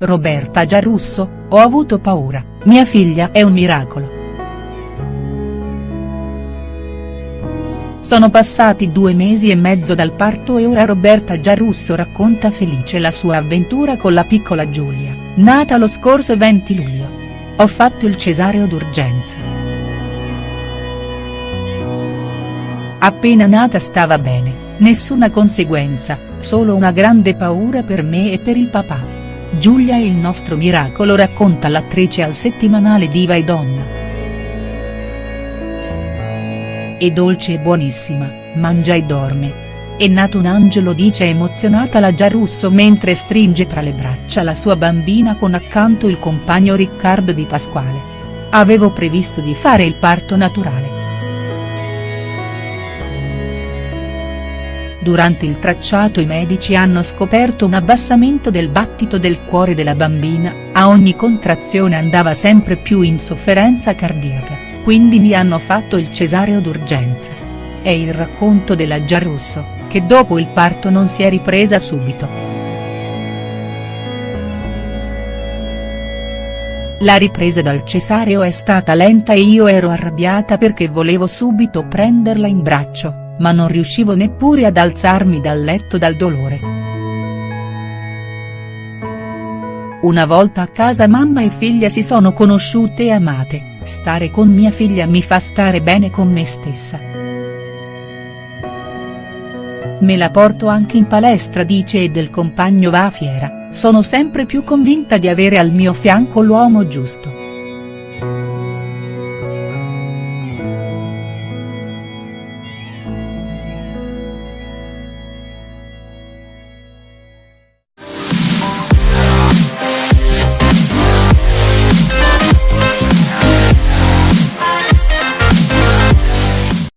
Roberta Giarrusso, ho avuto paura, mia figlia è un miracolo. Sono passati due mesi e mezzo dal parto e ora Roberta Giarrusso racconta felice la sua avventura con la piccola Giulia, nata lo scorso 20 luglio. Ho fatto il cesareo d'urgenza. Appena nata stava bene, nessuna conseguenza, solo una grande paura per me e per il papà. Giulia il nostro miracolo racconta l'attrice al settimanale Diva e Donna. È dolce e buonissima, mangia e dorme. È nato un angelo dice emozionata la Giarrusso mentre stringe tra le braccia la sua bambina con accanto il compagno Riccardo Di Pasquale. Avevo previsto di fare il parto naturale. Durante il tracciato i medici hanno scoperto un abbassamento del battito del cuore della bambina, a ogni contrazione andava sempre più in sofferenza cardiaca, quindi mi hanno fatto il cesareo d'urgenza. È il racconto della Giarrusso, che dopo il parto non si è ripresa subito. La ripresa dal cesareo è stata lenta e io ero arrabbiata perché volevo subito prenderla in braccio ma non riuscivo neppure ad alzarmi dal letto dal dolore. Una volta a casa mamma e figlia si sono conosciute e amate, stare con mia figlia mi fa stare bene con me stessa. Me la porto anche in palestra dice e del compagno va a fiera, sono sempre più convinta di avere al mio fianco l'uomo giusto.